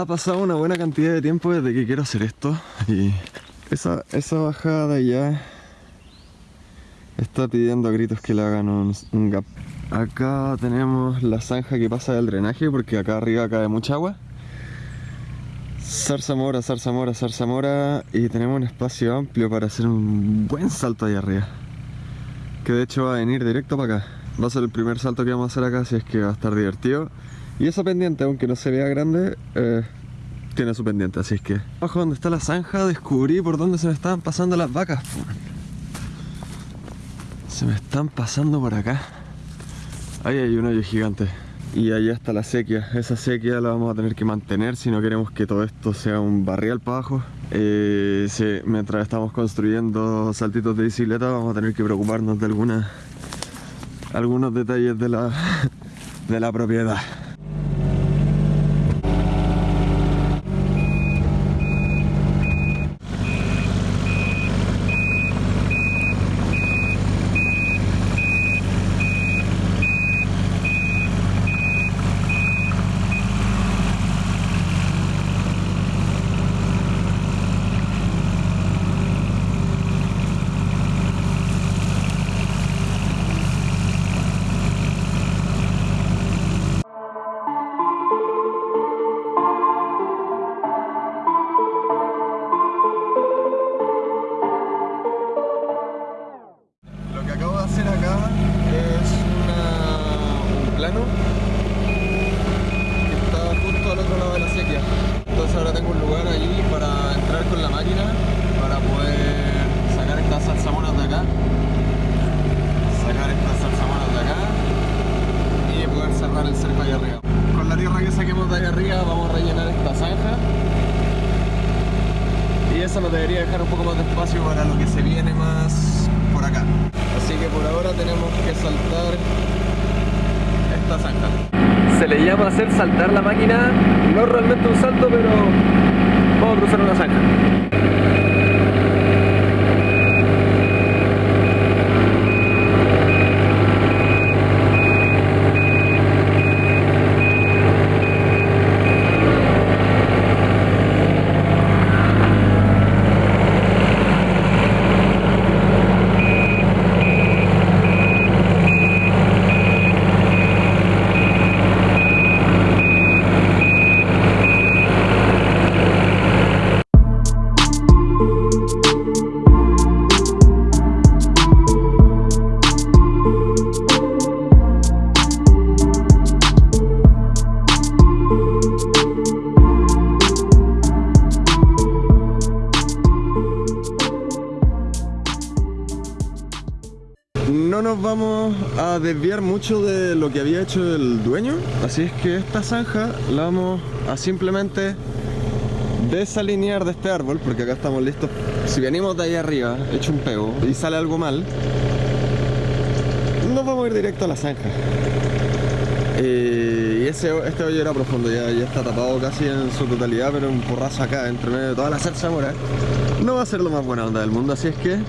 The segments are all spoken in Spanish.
ha pasado una buena cantidad de tiempo desde que quiero hacer esto y esa, esa bajada allá está pidiendo a gritos que le hagan un, un gap. Acá tenemos la zanja que pasa del drenaje porque acá arriba cae mucha agua. Zarzamora, zarzamora, zarzamora y tenemos un espacio amplio para hacer un buen salto ahí arriba. Que de hecho va a venir directo para acá. Va a ser el primer salto que vamos a hacer acá, así es que va a estar divertido. Y esa pendiente, aunque no se vea grande, eh, tiene su pendiente, así es que... Abajo donde está la zanja descubrí por dónde se me estaban pasando las vacas. Se me están pasando por acá. Ahí hay un hoyo gigante. Y allá está la sequía. Esa sequía la vamos a tener que mantener si no queremos que todo esto sea un barrial para abajo. Eh, mientras estamos construyendo saltitos de bicicleta vamos a tener que preocuparnos de algunas algunos detalles de la, de la propiedad. Nos debería dejar un poco más de espacio para lo que se viene más por acá. Así que por ahora tenemos que saltar esta zanja. Se le llama hacer saltar la máquina, no realmente un salto, pero vamos a cruzar una zanja. No nos vamos a desviar mucho de lo que había hecho el dueño, así es que esta zanja la vamos a simplemente desalinear de este árbol, porque acá estamos listos. Si venimos de ahí arriba, hecho un pego, y sale algo mal, nos vamos a ir directo a la zanja. Eh, y ese, este hoyo era profundo, ya, está tapado casi en su totalidad, pero un porrazo acá, entre medio de toda la zarzamora, no va a ser lo más buena onda del mundo, así es que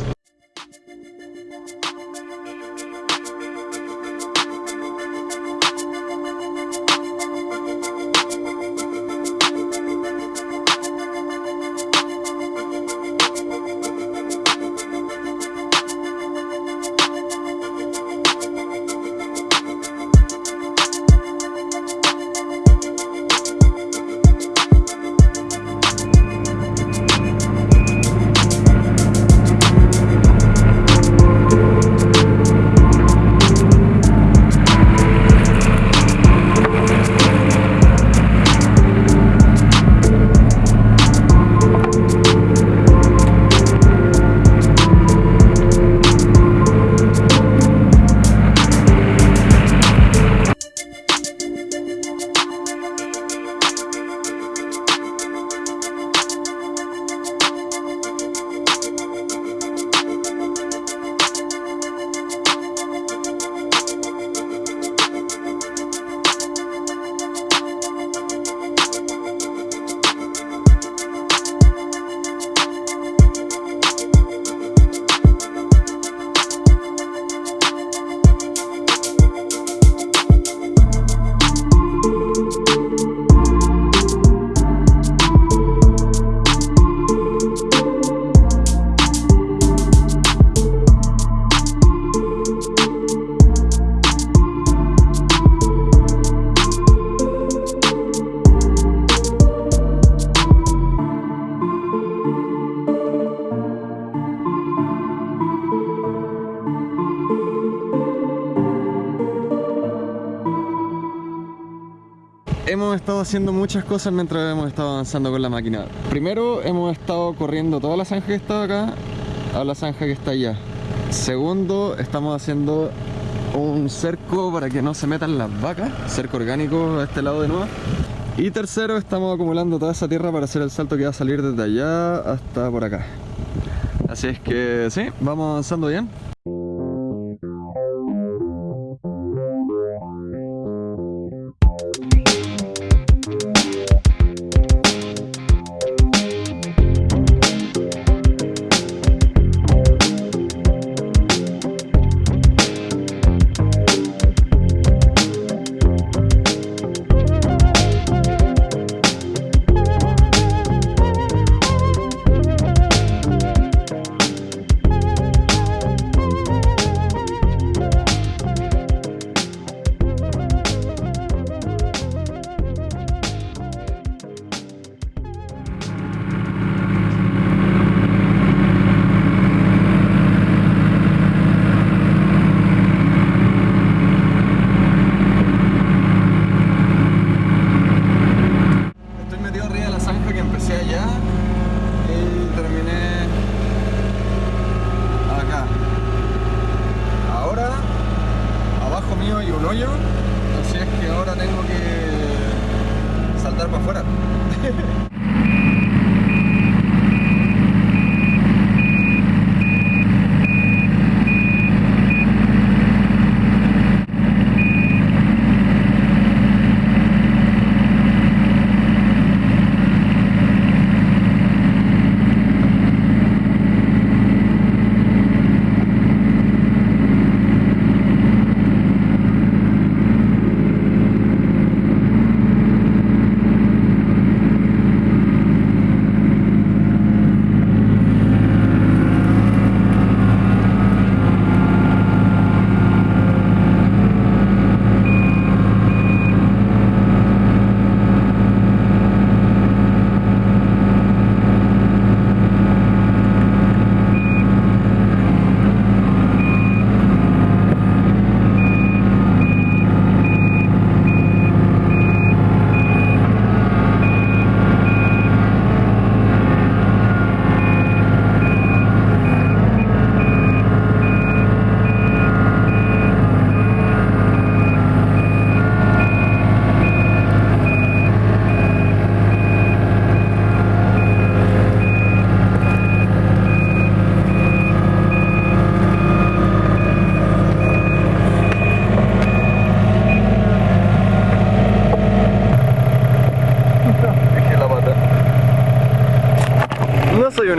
haciendo muchas cosas mientras hemos estado avanzando con la máquina. Primero hemos estado corriendo toda la zanja que está acá a la zanja que está allá. Segundo, estamos haciendo un cerco para que no se metan las vacas, cerco orgánico a este lado de nuevo. Y tercero, estamos acumulando toda esa tierra para hacer el salto que va a salir desde allá hasta por acá. Así es que sí, vamos avanzando bien.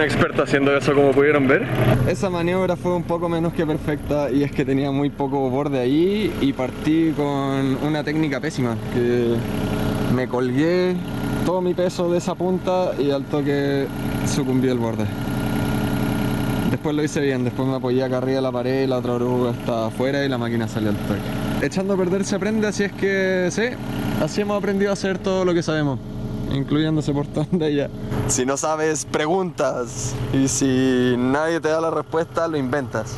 Un experto haciendo eso como pudieron ver. Esa maniobra fue un poco menos que perfecta y es que tenía muy poco borde ahí y partí con una técnica pésima que me colgué todo mi peso de esa punta y al toque sucumbí el borde. Después lo hice bien, después me apoyé acá arriba de la pared, la otra oruga está afuera y la máquina salió al toque. Echando a perder se aprende, así es que sí, así hemos aprendido a hacer todo lo que sabemos incluyendo ese portón de ella. Si no sabes, preguntas. Y si nadie te da la respuesta, lo inventas.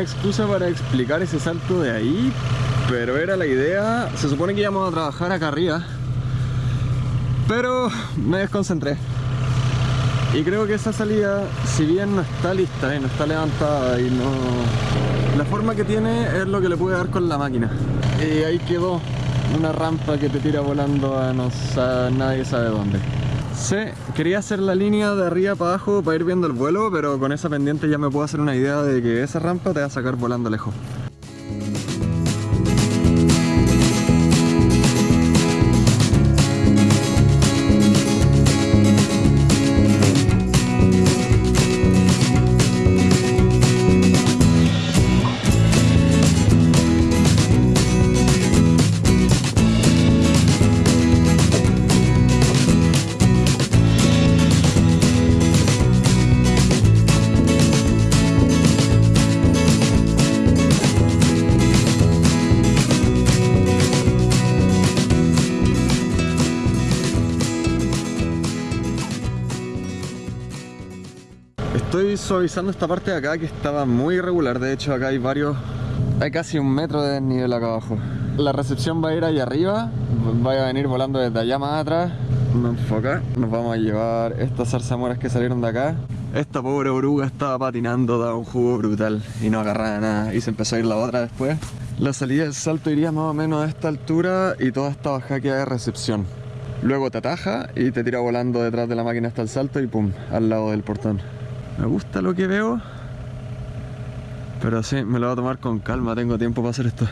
Excusa para explicar ese salto de ahí, pero era la idea. Se supone que íbamos a trabajar acá arriba, pero me desconcentré. Y creo que esa salida, si bien no está lista y no está levantada y no... La forma que tiene es lo que le pude dar con la máquina. Y ahí quedó una rampa que te tira volando a no nadie sabe dónde. Sí, quería hacer la línea de arriba para abajo para ir viendo el vuelo, pero con esa pendiente ya me puedo hacer una idea de que esa rampa te va a sacar volando lejos. Suavizando esta parte de acá que estaba muy irregular. De hecho, acá hay varios... Hay casi un metro de desnivel acá abajo. La recepción va a ir ahí arriba. Va a venir volando desde allá más atrás. No enfoca. Nos vamos a llevar estas zarzamoras que salieron de acá. Esta pobre oruga estaba patinando, daba un jugo brutal y no agarraba nada. Y se empezó a ir la otra después. La salida del salto iría más o menos a esta altura y toda esta bajada queda de recepción. Luego te ataja y te tira volando detrás de la máquina hasta el salto y pum, al lado del portón. Me gusta lo que veo, pero sí, me lo voy a tomar con calma, tengo tiempo para hacer esto.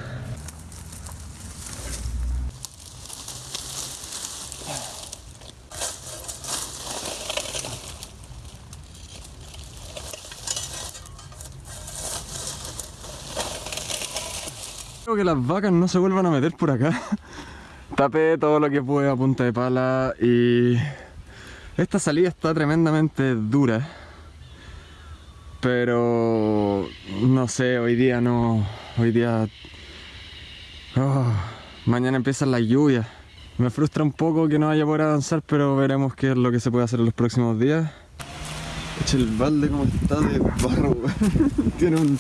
Creo que las vacas no se vuelvan a meter por acá. Tapé todo lo que pude a punta de pala y esta salida está tremendamente dura. Pero no sé, hoy día no. Hoy día. Oh, mañana empiezan las lluvias. Me frustra un poco que no vaya a poder avanzar, pero veremos qué es lo que se puede hacer en los próximos días. Eche el balde como está de barro, tiene un.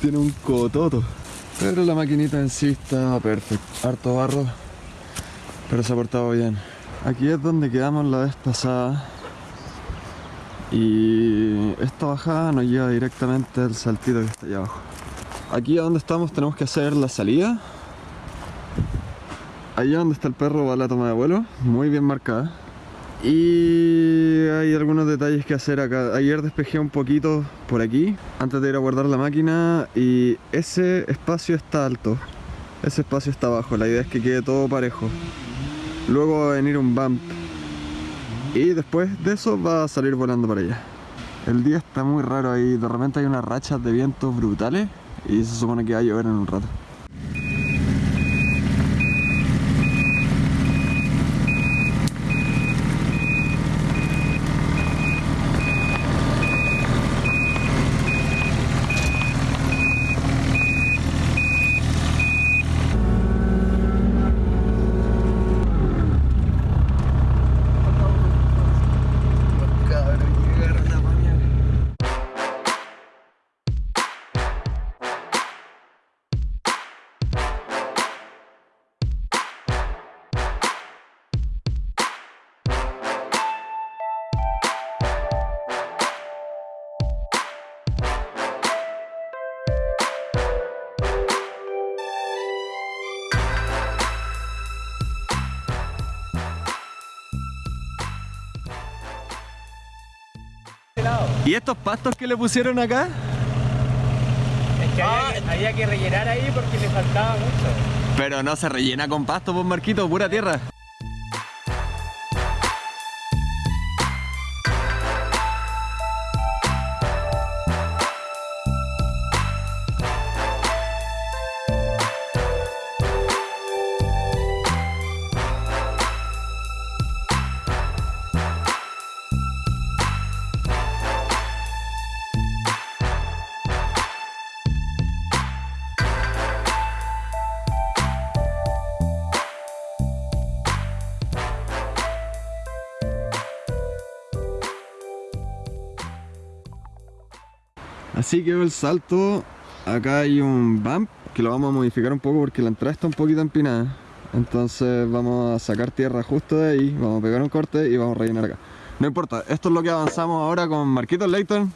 tiene un cototo. Pero la maquinita en sí está perfecta. Harto barro, pero se ha portado bien. Aquí es donde quedamos la vez pasada. Y esta bajada nos lleva directamente al saltito que está allá abajo. Aquí a donde estamos tenemos que hacer la salida. Allá donde está el perro va la toma de vuelo, muy bien marcada. Y hay algunos detalles que hacer acá. Ayer despejé un poquito por aquí antes de ir a guardar la máquina y ese espacio está alto. Ese espacio está bajo. La idea es que quede todo parejo. Luego va a venir un bump y después de eso va a salir volando para allá. El día está muy raro ahí. De repente hay unas rachas de vientos brutales y se supone que va a llover en un rato. ¿Y estos pastos que le pusieron acá? Es que había, había que rellenar ahí porque le faltaba mucho. Pero no se rellena con pasto, pues Marquito, pura tierra. Así quedó el salto. Acá hay un bump que lo vamos a modificar un poco porque la entrada está un poquito empinada. Entonces vamos a sacar tierra justo de ahí, vamos a pegar un corte y vamos a rellenar acá. No importa, esto es lo que avanzamos ahora con Marquito Layton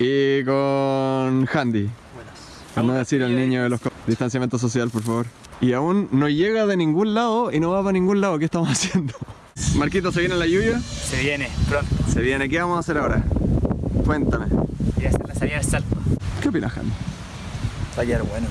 y con Handy. Para no decir el niño de los distanciamiento social, por favor. Y aún no llega de ningún lado y no va para ningún lado. ¿Qué estamos haciendo? Marquito, ¿se viene la lluvia? Se viene, pronto. Se viene. ¿Qué vamos a hacer ahora? Cuéntame. Salida del salto. ¿Qué opinas, Handy? Va a quedar bueno.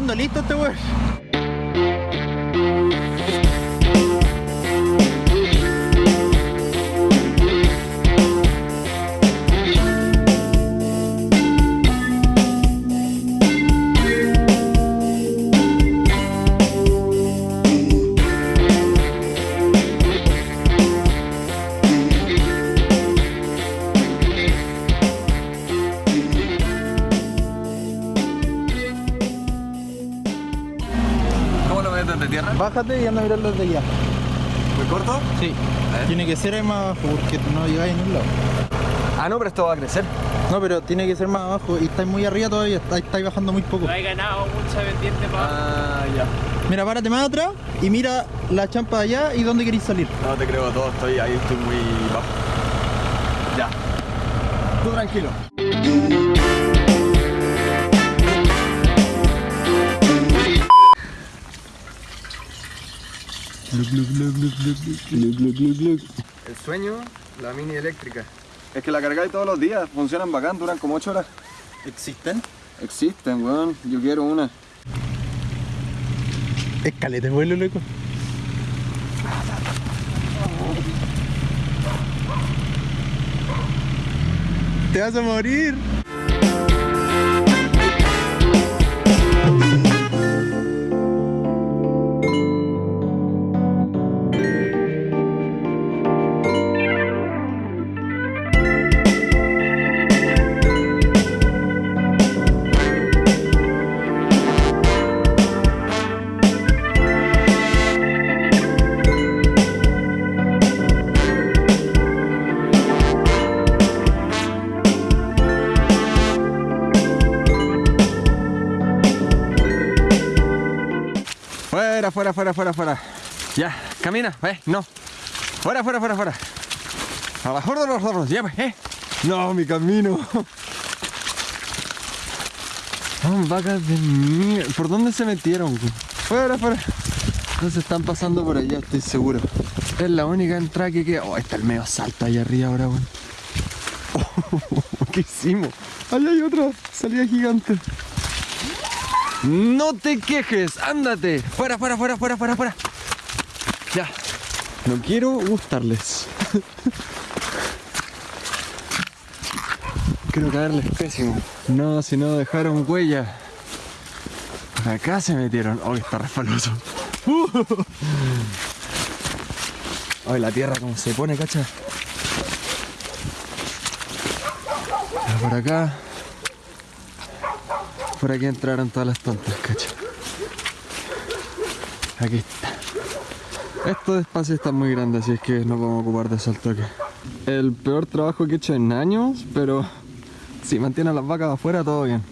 Dejando listo este weón. Bájate y anda a mirarlo desde allá. ¿Muy corto? Sí. Tiene que ser ahí más abajo porque no llegáis a ningún lado. Ah, no, pero esto va a crecer. No, pero tiene que ser más abajo y estáis muy arriba todavía, estáis, estáis bajando muy poco. No he ganado mucha pendiente para Ah, ya. Mira, párate más atrás y mira la champa de allá y dónde queréis salir. No te creo todo, estoy ahí, estoy muy bajo. Ya. Tú tranquilo. El sueño, la mini eléctrica. Es que la cargáis todos los días, funcionan bacán, duran como 8 horas. ¿Existen? Existen, weón, yo quiero una. Escalete vuelo, loco. Te vas a morir. Fuera, fuera, fuera, fuera. Ya, camina, eh, no. Fuera, fuera, fuera, fuera. Abajo de los zorros, ya, eh. No, mi camino. Vacas de mierda. ¿Por dónde se metieron? Fuera, fuera. No se están pasando por allá, estoy seguro. Es la única entrada que queda. Oh, está el medio salto allá arriba ahora, weón. ¿Qué hicimos? Allá hay otra salida gigante. No te quejes, ándate. Fuera, fuera, fuera, fuera, fuera, fuera. Ya. No quiero gustarles. Quiero caerles pésimo. No, si no dejaron huella. Acá se metieron. Oh, está resfaloso. Ay, la tierra como se pone, cacha. Por acá. Por aquí entraron todas las tontas, cacha. Aquí está. Estos espacios están muy grandes, así es que no podemos ocupar de eso al toque. El peor trabajo que he hecho en años, pero si mantienen las vacas afuera, todo bien.